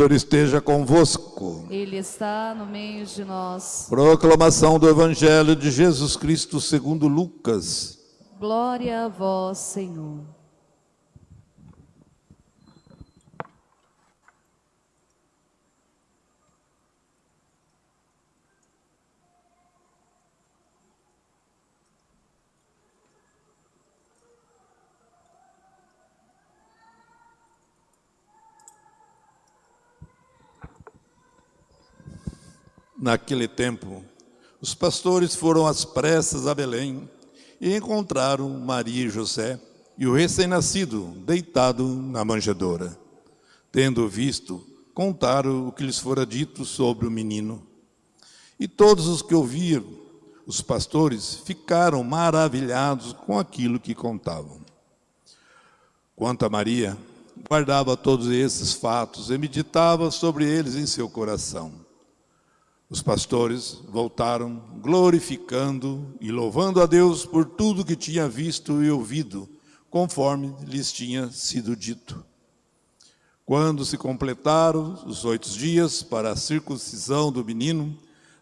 Senhor esteja convosco. Ele está no meio de nós. Proclamação do Evangelho de Jesus Cristo segundo Lucas. Glória a vós, Senhor. Naquele tempo, os pastores foram às pressas a Belém e encontraram Maria e José e o recém-nascido deitado na manjedoura. Tendo visto, contaram o que lhes fora dito sobre o menino. E todos os que ouviram, os pastores, ficaram maravilhados com aquilo que contavam. Quanto a Maria, guardava todos esses fatos e meditava sobre eles em seu coração. Os pastores voltaram glorificando e louvando a Deus por tudo que tinha visto e ouvido, conforme lhes tinha sido dito. Quando se completaram os oito dias para a circuncisão do menino,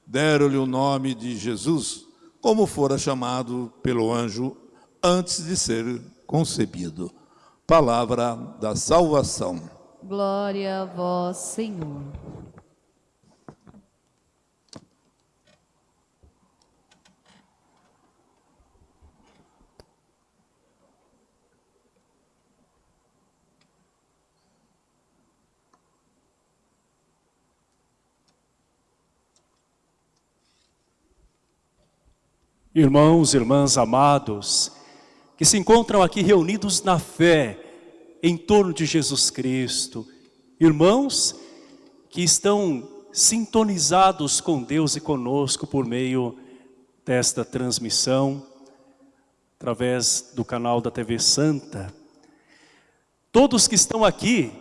deram-lhe o nome de Jesus, como fora chamado pelo anjo antes de ser concebido. Palavra da salvação. Glória a vós, Senhor. Irmãos, irmãs amados, que se encontram aqui reunidos na fé, em torno de Jesus Cristo, irmãos que estão sintonizados com Deus e conosco por meio desta transmissão, através do canal da TV Santa. Todos que estão aqui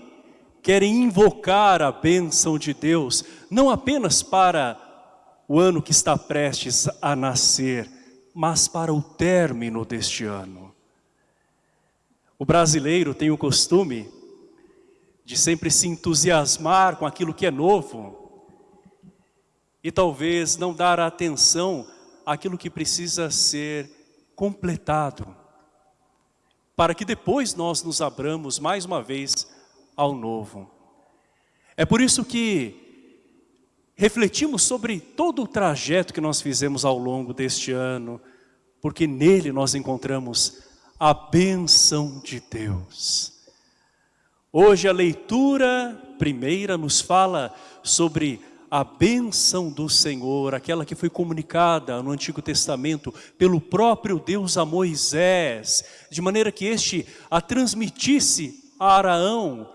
querem invocar a bênção de Deus, não apenas para o ano que está prestes a nascer, mas para o término deste ano. O brasileiro tem o costume de sempre se entusiasmar com aquilo que é novo e talvez não dar atenção àquilo que precisa ser completado, para que depois nós nos abramos mais uma vez ao novo. É por isso que refletimos sobre todo o trajeto que nós fizemos ao longo deste ano, porque nele nós encontramos a bênção de Deus. Hoje a leitura primeira nos fala sobre a bênção do Senhor, aquela que foi comunicada no Antigo Testamento pelo próprio Deus a Moisés, de maneira que este a transmitisse a Araão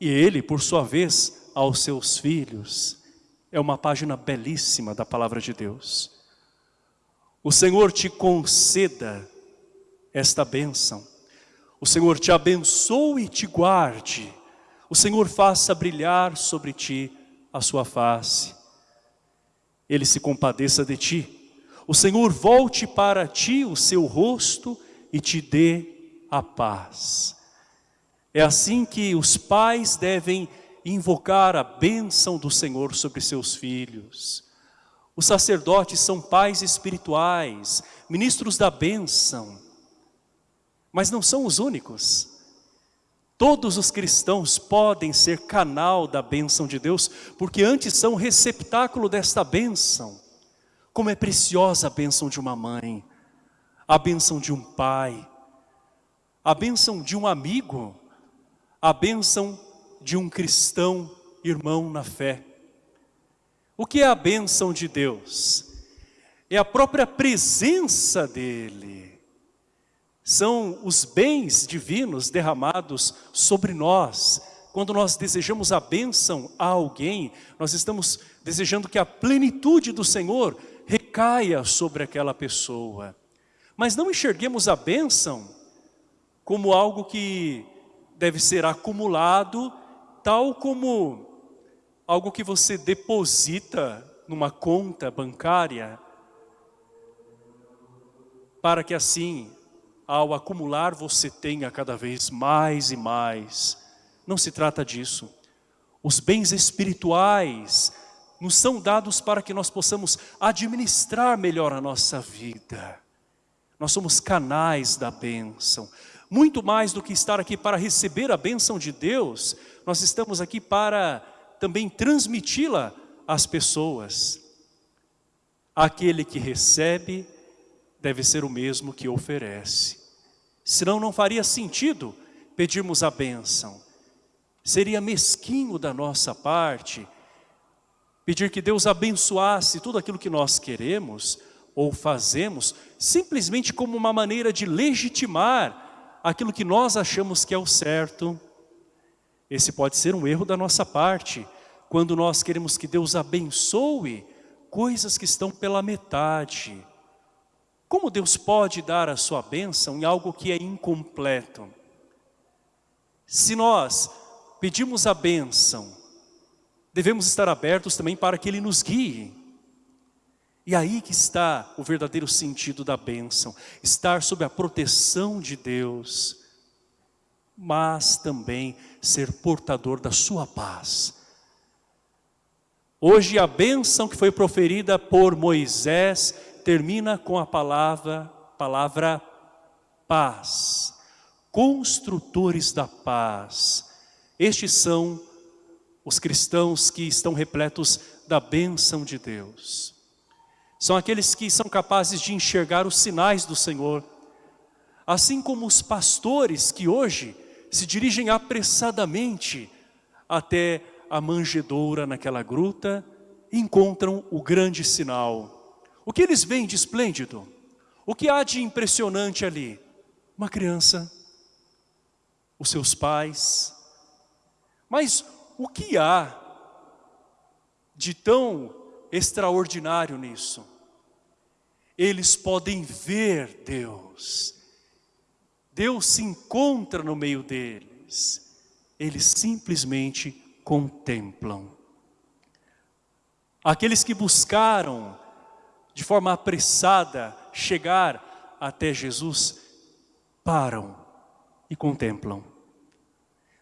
e ele, por sua vez, aos seus filhos. É uma página belíssima da palavra de Deus. O Senhor te conceda esta bênção. O Senhor te abençoe e te guarde. O Senhor faça brilhar sobre ti a sua face. Ele se compadeça de ti. O Senhor volte para ti o seu rosto e te dê a paz. É assim que os pais devem invocar a bênção do Senhor sobre seus filhos. Os sacerdotes são pais espirituais, ministros da bênção, mas não são os únicos. Todos os cristãos podem ser canal da bênção de Deus, porque antes são receptáculo desta bênção. Como é preciosa a bênção de uma mãe, a bênção de um pai, a bênção de um amigo, a bênção de um cristão irmão na fé. O que é a bênção de Deus? É a própria presença dEle. São os bens divinos derramados sobre nós. Quando nós desejamos a bênção a alguém, nós estamos desejando que a plenitude do Senhor recaia sobre aquela pessoa. Mas não enxerguemos a bênção como algo que deve ser acumulado tal como algo que você deposita numa conta bancária, para que assim, ao acumular, você tenha cada vez mais e mais. Não se trata disso. Os bens espirituais nos são dados para que nós possamos administrar melhor a nossa vida. Nós somos canais da bênção. Muito mais do que estar aqui para receber a bênção de Deus, nós estamos aqui para também transmiti-la às pessoas. Aquele que recebe deve ser o mesmo que oferece. Senão não faria sentido pedirmos a bênção. Seria mesquinho da nossa parte pedir que Deus abençoasse tudo aquilo que nós queremos ou fazemos, simplesmente como uma maneira de legitimar aquilo que nós achamos que é o certo. Esse pode ser um erro da nossa parte, quando nós queremos que Deus abençoe coisas que estão pela metade. Como Deus pode dar a sua bênção em algo que é incompleto? Se nós pedimos a bênção, devemos estar abertos também para que Ele nos guie. E aí que está o verdadeiro sentido da bênção, estar sob a proteção de Deus, mas também ser portador da sua paz. Hoje a bênção que foi proferida por Moisés termina com a palavra, palavra paz. Construtores da paz. Estes são os cristãos que estão repletos da bênção de Deus. São aqueles que são capazes de enxergar os sinais do Senhor. Assim como os pastores que hoje se dirigem apressadamente até a manjedoura naquela gruta, encontram o grande sinal. O que eles veem de esplêndido? O que há de impressionante ali? Uma criança, os seus pais. Mas o que há de tão extraordinário nisso. Eles podem ver Deus. Deus se encontra no meio deles. Eles simplesmente contemplam. Aqueles que buscaram de forma apressada chegar até Jesus, param e contemplam.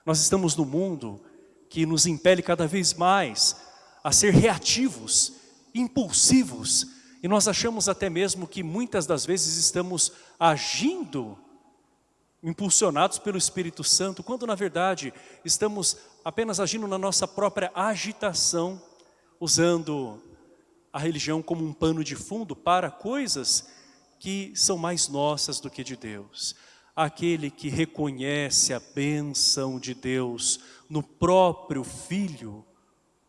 Nós estamos no mundo que nos impele cada vez mais a ser reativos, impulsivos, e nós achamos até mesmo que muitas das vezes estamos agindo impulsionados pelo Espírito Santo, quando na verdade estamos apenas agindo na nossa própria agitação, usando a religião como um pano de fundo para coisas que são mais nossas do que de Deus. Aquele que reconhece a bênção de Deus no próprio Filho,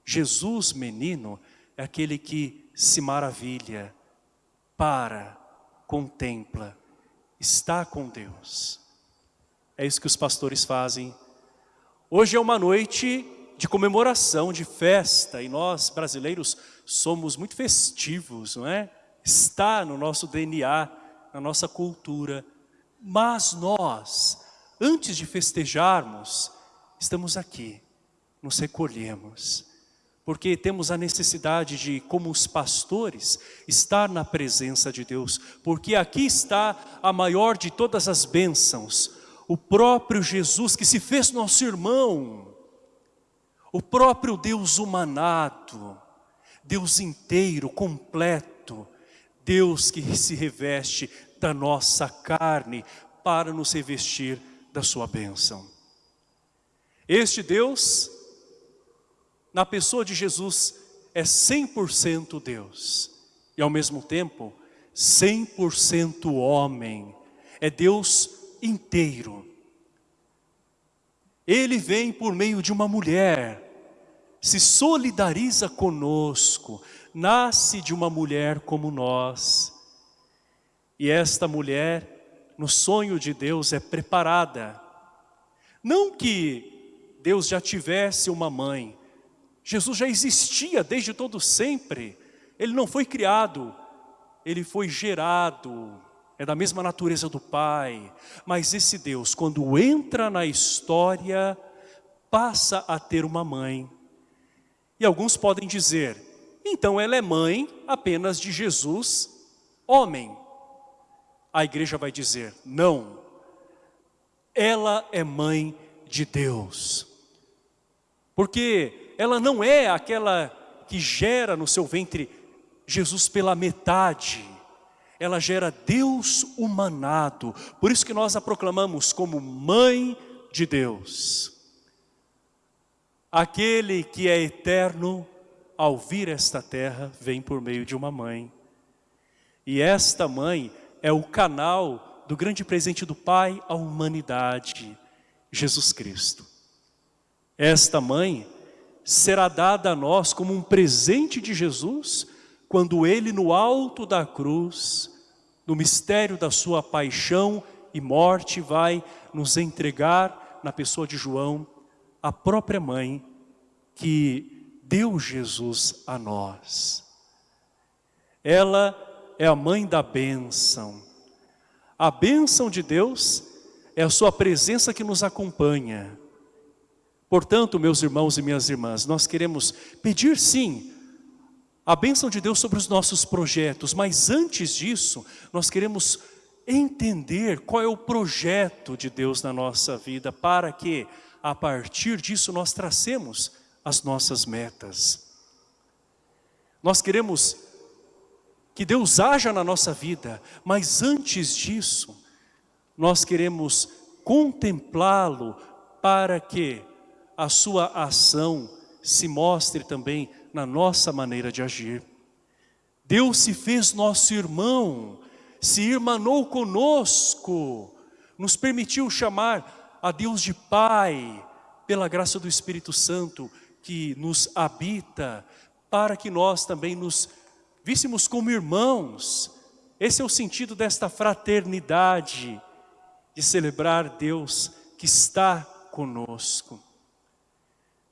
Jesus menino é aquele que se maravilha, para, contempla, está com Deus. É isso que os pastores fazem. Hoje é uma noite de comemoração, de festa, e nós brasileiros somos muito festivos, não é? Está no nosso DNA, na nossa cultura. Mas nós, antes de festejarmos, estamos aqui, nos recolhemos porque temos a necessidade de, como os pastores, estar na presença de Deus, porque aqui está a maior de todas as bênçãos, o próprio Jesus que se fez nosso irmão, o próprio Deus humanado, Deus inteiro, completo, Deus que se reveste da nossa carne para nos revestir da sua bênção. Este Deus na pessoa de Jesus é 100% Deus e ao mesmo tempo 100% homem, é Deus inteiro. Ele vem por meio de uma mulher, se solidariza conosco, nasce de uma mulher como nós. E esta mulher, no sonho de Deus, é preparada. Não que Deus já tivesse uma mãe, Jesus já existia desde todo sempre. Ele não foi criado, ele foi gerado. É da mesma natureza do Pai. Mas esse Deus, quando entra na história, passa a ter uma mãe. E alguns podem dizer, então ela é mãe apenas de Jesus, homem. A igreja vai dizer, não. Ela é mãe de Deus. Porque ela não é aquela que gera no seu ventre Jesus pela metade. Ela gera Deus humanado. Por isso que nós a proclamamos como mãe de Deus. Aquele que é eterno, ao vir esta terra, vem por meio de uma mãe. E esta mãe é o canal do grande presente do Pai à humanidade, Jesus Cristo. Esta mãe será dada a nós como um presente de Jesus, quando Ele no alto da cruz, no mistério da sua paixão e morte, vai nos entregar, na pessoa de João, a própria mãe que deu Jesus a nós. Ela é a mãe da bênção. A bênção de Deus é a sua presença que nos acompanha. Portanto, meus irmãos e minhas irmãs, nós queremos pedir sim a bênção de Deus sobre os nossos projetos, mas antes disso, nós queremos entender qual é o projeto de Deus na nossa vida, para que, a partir disso, nós tracemos as nossas metas. Nós queremos que Deus haja na nossa vida, mas antes disso, nós queremos contemplá-lo para que a sua ação se mostre também na nossa maneira de agir. Deus se fez nosso irmão, se irmanou conosco, nos permitiu chamar a Deus de Pai, pela graça do Espírito Santo que nos habita, para que nós também nos víssemos como irmãos. Esse é o sentido desta fraternidade, de celebrar Deus que está conosco.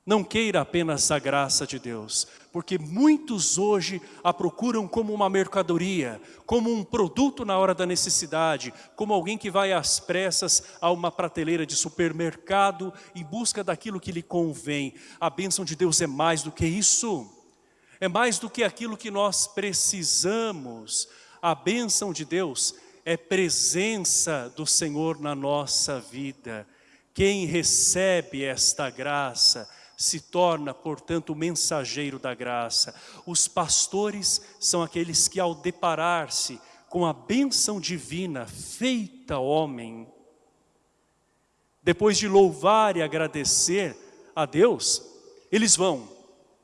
Não queira apenas a graça de Deus, porque muitos hoje a procuram como uma mercadoria, como um produto na hora da necessidade, como alguém que vai às pressas a uma prateleira de supermercado em busca daquilo que lhe convém. A bênção de Deus é mais do que isso, é mais do que aquilo que nós precisamos. A bênção de Deus é presença do Senhor na nossa vida. Quem recebe esta graça, se torna, portanto, o mensageiro da graça. Os pastores são aqueles que ao deparar-se com a bênção divina feita homem, depois de louvar e agradecer a Deus, eles vão,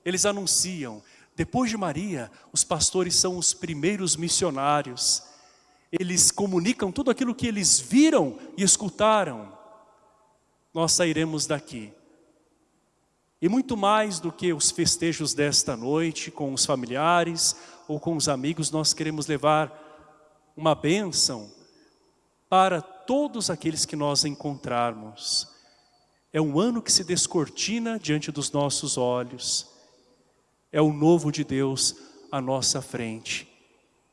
eles anunciam. Depois de Maria, os pastores são os primeiros missionários. Eles comunicam tudo aquilo que eles viram e escutaram. Nós sairemos daqui e muito mais do que os festejos desta noite com os familiares ou com os amigos, nós queremos levar uma bênção para todos aqueles que nós encontrarmos. É um ano que se descortina diante dos nossos olhos. É o novo de Deus à nossa frente.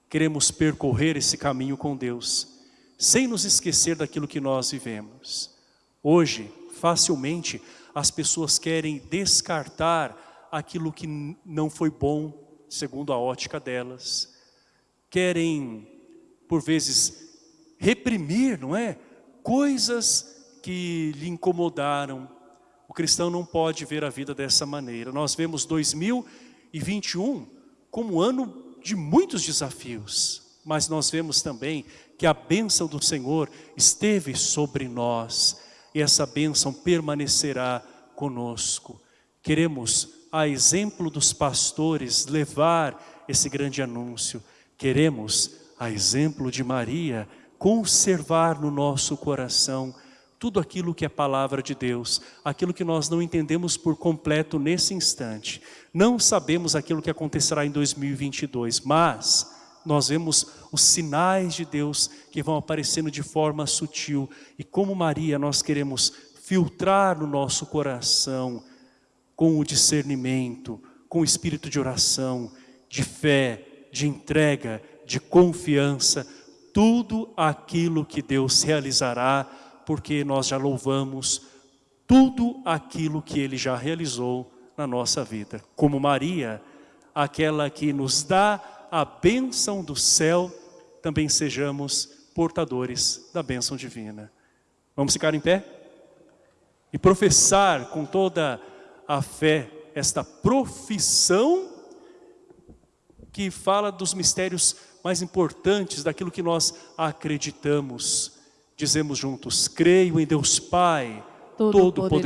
Queremos percorrer esse caminho com Deus, sem nos esquecer daquilo que nós vivemos. Hoje, facilmente, as pessoas querem descartar aquilo que não foi bom, segundo a ótica delas. Querem, por vezes, reprimir, não é? Coisas que lhe incomodaram. O cristão não pode ver a vida dessa maneira. Nós vemos 2021 como ano de muitos desafios, mas nós vemos também que a bênção do Senhor esteve sobre nós e essa bênção permanecerá conosco. Queremos, a exemplo dos pastores, levar esse grande anúncio. Queremos, a exemplo de Maria, conservar no nosso coração tudo aquilo que é palavra de Deus, aquilo que nós não entendemos por completo nesse instante. Não sabemos aquilo que acontecerá em 2022, mas nós vemos os sinais de Deus que vão aparecendo de forma sutil. E como Maria, nós queremos filtrar no nosso coração com o discernimento, com o espírito de oração, de fé, de entrega, de confiança, tudo aquilo que Deus realizará, porque nós já louvamos tudo aquilo que Ele já realizou na nossa vida. Como Maria, aquela que nos dá a bênção do céu, também sejamos portadores da bênção divina. Vamos ficar em pé? E professar com toda a fé esta profissão que fala dos mistérios mais importantes, daquilo que nós acreditamos. Dizemos juntos, creio em Deus Pai, Todo-Poderoso, todo